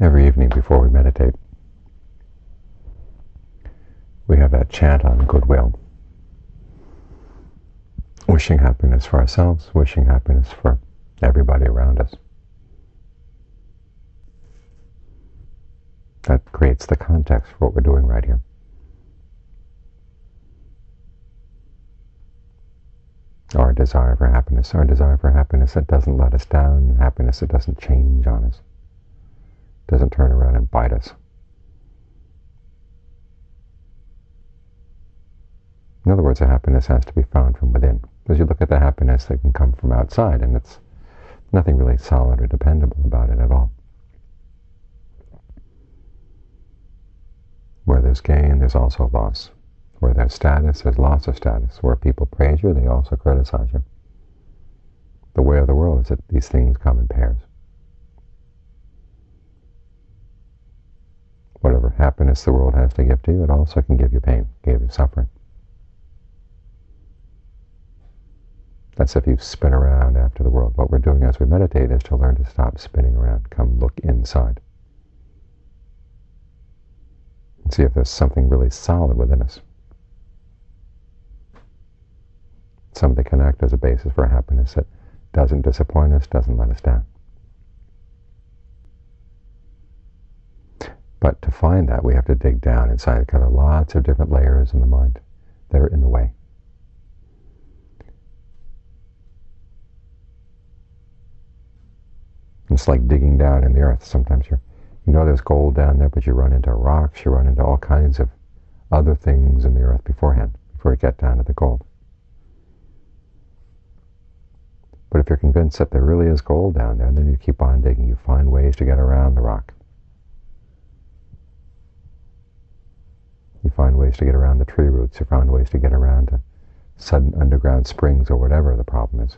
every evening before we meditate, we have that chant on goodwill, wishing happiness for ourselves, wishing happiness for everybody around us. That creates the context for what we're doing right here. Our desire for happiness, our desire for happiness that doesn't let us down, happiness that doesn't change on us, doesn't turn around and bite us. In other words, the happiness has to be found from within. Because you look at the happiness that can come from outside, and it's nothing really solid or dependable about it at all. Where there's gain, there's also loss. Where there's status, there's loss of status. Where people praise you, they also criticize you. The way of the world is that these things come in pairs. Whatever happiness the world has to give to you, it also can give you pain, give you suffering. That's if you spin around after the world. What we're doing as we meditate is to learn to stop spinning around, come look inside. And see if there's something really solid within us. Something can act as a basis for happiness that doesn't disappoint us, doesn't let us down. But to find that, we have to dig down inside. Kind of lots of different layers in the mind that are in the way. It's like digging down in the earth. Sometimes you you know there's gold down there, but you run into rocks, you run into all kinds of other things in the earth beforehand, before you get down to the gold. But if you're convinced that there really is gold down there, then you keep on digging. You find ways to get around the rock. You find ways to get around the tree roots. You find ways to get around to sudden underground springs or whatever the problem is.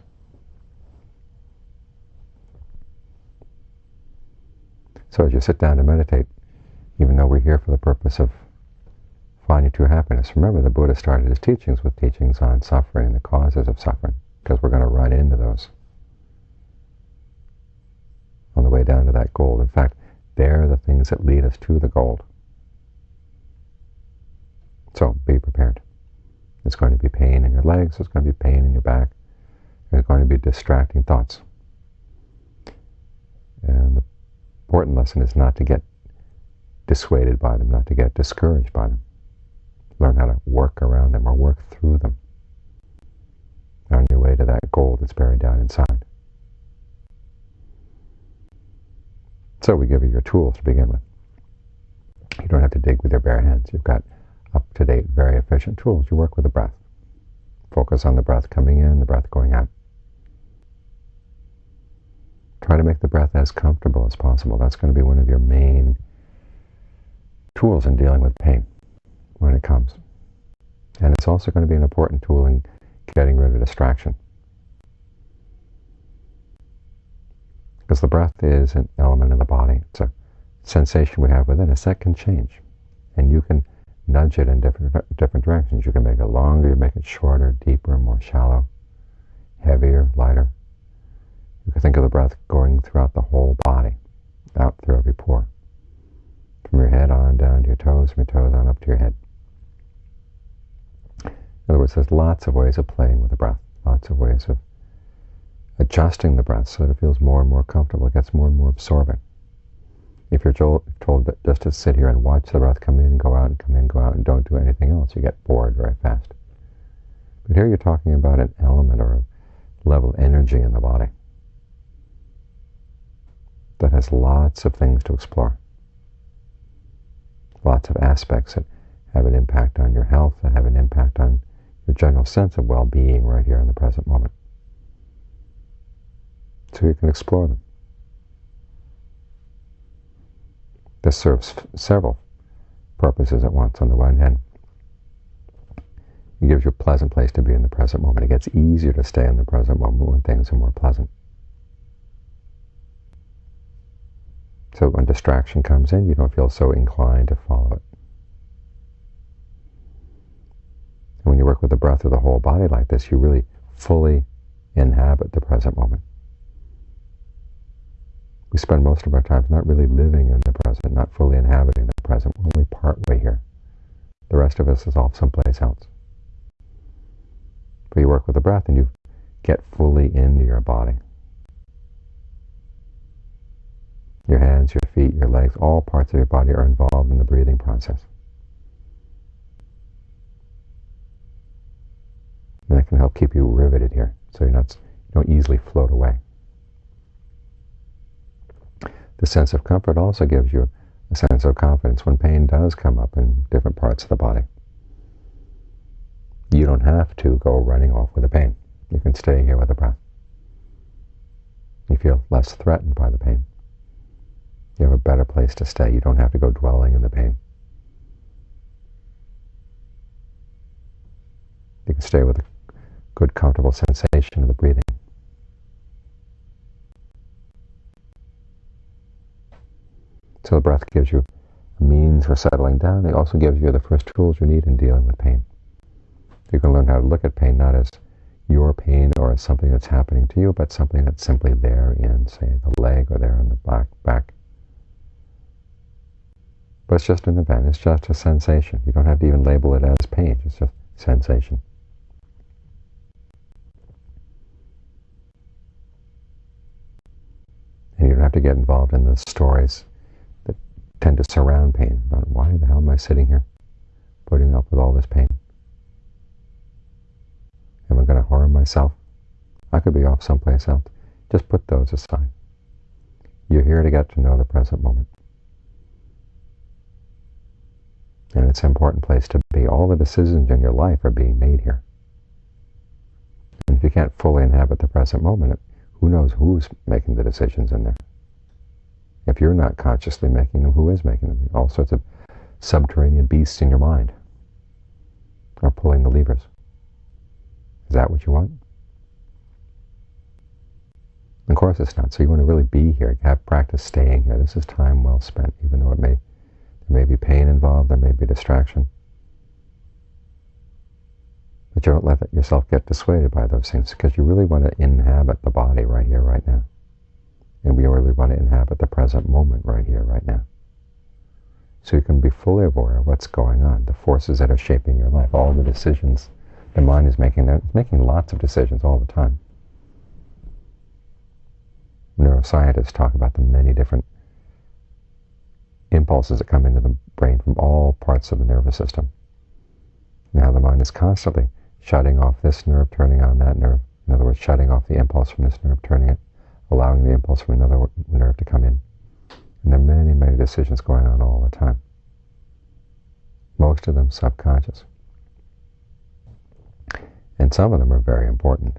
So as you sit down to meditate, even though we're here for the purpose of finding true happiness, remember the Buddha started his teachings with teachings on suffering and the causes of suffering, because we're going to run into those on the way down to that goal. In fact, they're the things that lead us to the goal. So be prepared. There's going to be pain in your legs, there's going to be pain in your back, there's going to be distracting thoughts. And the important lesson is not to get dissuaded by them, not to get discouraged by them. Learn how to work around them or work through them on your way to that goal that's buried down inside. So we give you your tools to begin with. You don't have to dig with your bare hands. You've got up-to-date, very efficient tools. You work with the breath. Focus on the breath coming in, the breath going out. Try to make the breath as comfortable as possible. That's going to be one of your main tools in dealing with pain when it comes. And it's also going to be an important tool in getting rid of distraction. Because the breath is an element of the body. It's a sensation we have within us that can change. And you can nudge it in different, different directions. You can make it longer, you make it shorter, deeper, more shallow, heavier, lighter. You can think of the breath going throughout the whole body, out through every pore. From your head on down to your toes, from your toes on up to your head. In other words, there's lots of ways of playing with the breath, lots of ways of adjusting the breath so that it feels more and more comfortable, it gets more and more absorbing. If you're told just to sit here and watch the breath come in and go out and come in go out and don't do anything else, you get bored very fast. But here you're talking about an element or a level of energy in the body that has lots of things to explore. Lots of aspects that have an impact on your health, that have an impact on your general sense of well-being right here in the present moment. So you can explore them. This serves several purposes at once. On the one hand, it gives you a pleasant place to be in the present moment. It gets easier to stay in the present moment when things are more pleasant. So when distraction comes in, you don't feel so inclined to follow it. And when you work with the breath of the whole body like this, you really fully inhabit the present moment. We spend most of our time not really living in the present, not fully inhabiting the present. We're only part way here. The rest of us is off someplace else. But you work with the breath and you get fully into your body. Your hands, your feet, your legs, all parts of your body are involved in the breathing process. And that can help keep you riveted here, so you're not, you don't easily float away. The sense of comfort also gives you a sense of confidence when pain does come up in different parts of the body. You don't have to go running off with the pain. You can stay here with the breath. You feel less threatened by the pain. You have a better place to stay. You don't have to go dwelling in the pain. You can stay with a good, comfortable sensation of the breathing. So the breath gives you a means for settling down. It also gives you the first tools you need in dealing with pain. You can learn how to look at pain not as your pain or as something that's happening to you, but something that's simply there in, say, the leg or there in the back. back. But it's just an event. It's just a sensation. You don't have to even label it as pain. It's just sensation. And you don't have to get involved in the stories tend to surround pain. About why the hell am I sitting here putting up with all this pain? Am I going to harm myself? I could be off someplace else. Just put those aside. You're here to get to know the present moment. And it's an important place to be. All the decisions in your life are being made here. And if you can't fully inhabit the present moment, who knows who's making the decisions in there? If you're not consciously making them, who is making them? All sorts of subterranean beasts in your mind are pulling the levers. Is that what you want? Of course it's not. So you want to really be here, have practice staying here. This is time well spent, even though it may there may be pain involved, there may be distraction. But you don't let yourself get dissuaded by those things because you really want to inhabit the body right here, right now. And we really want to inhabit the present moment right here, right now. So you can be fully aware of what's going on, the forces that are shaping your life, all the decisions the mind is making. It's making lots of decisions all the time. Neuroscientists talk about the many different impulses that come into the brain from all parts of the nervous system. Now the mind is constantly shutting off this nerve, turning on that nerve. In other words, shutting off the impulse from this nerve, turning it allowing the impulse from another nerve to come in. And there are many, many decisions going on all the time. Most of them subconscious. And some of them are very important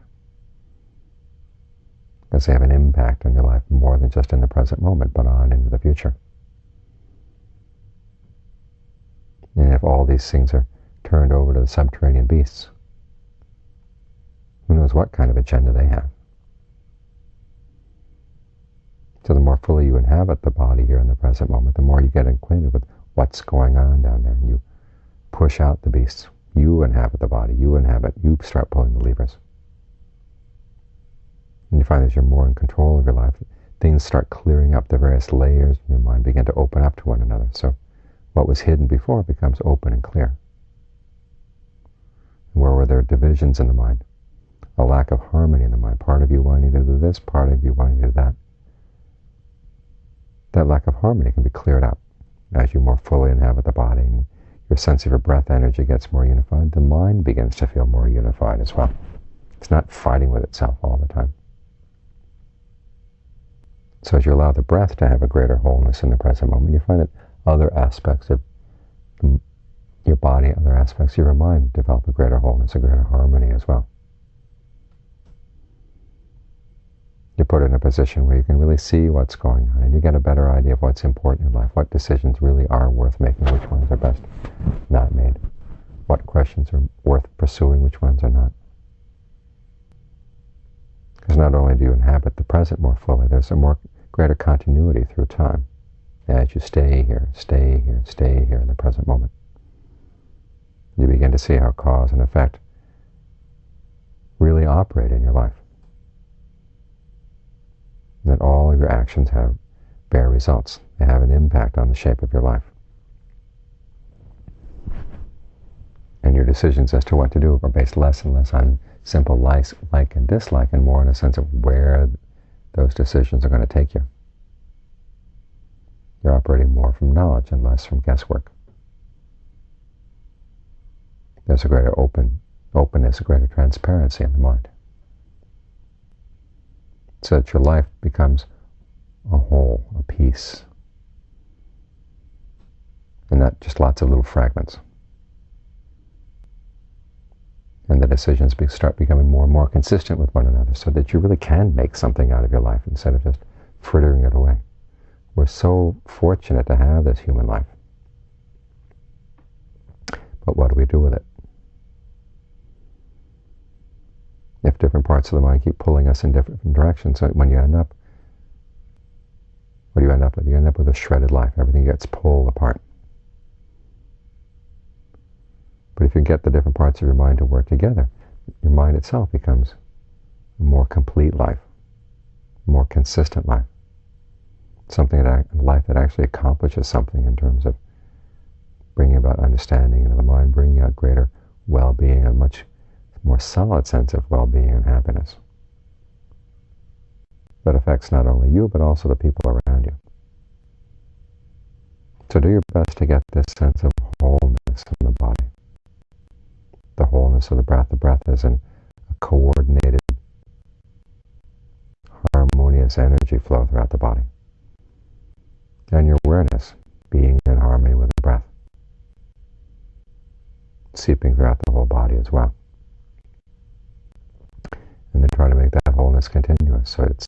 because they have an impact on your life more than just in the present moment, but on into the future. And if all these things are turned over to the subterranean beasts, who knows what kind of agenda they have. So the more fully you inhabit the body here in the present moment, the more you get acquainted with what's going on down there. And you push out the beasts. You inhabit the body. You inhabit. You start pulling the levers. And you find as you're more in control of your life, things start clearing up the various layers in your mind, begin to open up to one another. So what was hidden before becomes open and clear. Where were there divisions in the mind? A lack of harmony in the mind. Part of you wanting to do this, part of you wanting to do that that lack of harmony can be cleared up as you more fully inhabit the body and your sense of your breath energy gets more unified. The mind begins to feel more unified as well. It's not fighting with itself all the time. So as you allow the breath to have a greater wholeness in the present moment, you find that other aspects of your body, other aspects of your mind develop a greater wholeness, a greater harmony as well. You put in a position where you can really see what's going on and you get a better idea of what's important in life, what decisions really are worth making, which ones are best not made, what questions are worth pursuing, which ones are not. Because not only do you inhabit the present more fully, there's a more greater continuity through time as you stay here, stay here, stay here in the present moment. You begin to see how cause and effect really operate in your life that all of your actions have bear results. They have an impact on the shape of your life. And your decisions as to what to do are based less and less on simple likes, like and dislike and more in a sense of where those decisions are going to take you. You're operating more from knowledge and less from guesswork. There's a greater open, openness, a greater transparency in the mind. So that your life becomes a whole, a piece, and not just lots of little fragments. And the decisions start becoming more and more consistent with one another so that you really can make something out of your life instead of just frittering it away. We're so fortunate to have this human life. But what do we do with it? If different parts of the mind keep pulling us in different directions, when you end up, what do you end up with? You end up with a shredded life. Everything gets pulled apart. But if you get the different parts of your mind to work together, your mind itself becomes a more complete life, more consistent life something that life that actually accomplishes something in terms of bringing about understanding into the mind, bringing out greater well-being, a much more solid sense of well-being and happiness that affects not only you but also the people around you. So do your best to get this sense of wholeness in the body. The wholeness of the breath. The breath is a coordinated, harmonious energy flow throughout the body and your awareness being in harmony with the breath, seeping throughout the whole body as well. And then try to make that wholeness continuous, so it's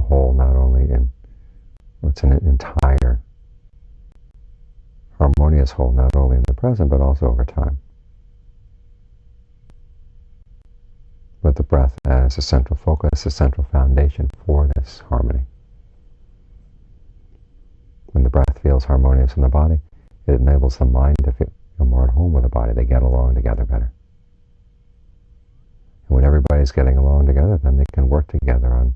whole not only in, it's an entire harmonious whole, not only in the present, but also over time. With the breath as a central focus, a central foundation for this harmony. When the breath feels harmonious in the body, it enables the mind to feel more at home with the body. They get along together better. And when everybody's getting along together, then they can work together on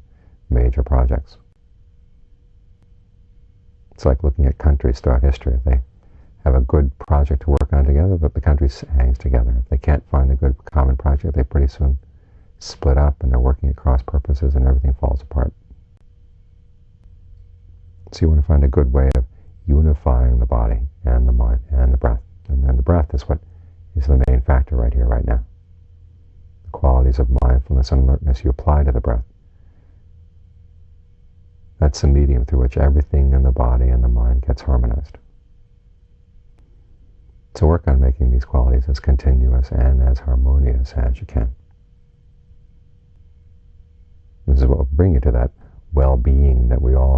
major projects. It's like looking at countries throughout history. They have a good project to work on together, but the country hangs together. If they can't find a good common project, they pretty soon split up and they're working at cross purposes and everything falls apart. So you want to find a good way of unifying the body and the mind and the breath. And then the breath is what is the main factor right here, right now. The qualities of mindfulness and alertness you apply to the breath. That's the medium through which everything in the body and the mind gets harmonized. So work on making these qualities as continuous and as harmonious as you can. This is what will bring you to that well-being that we all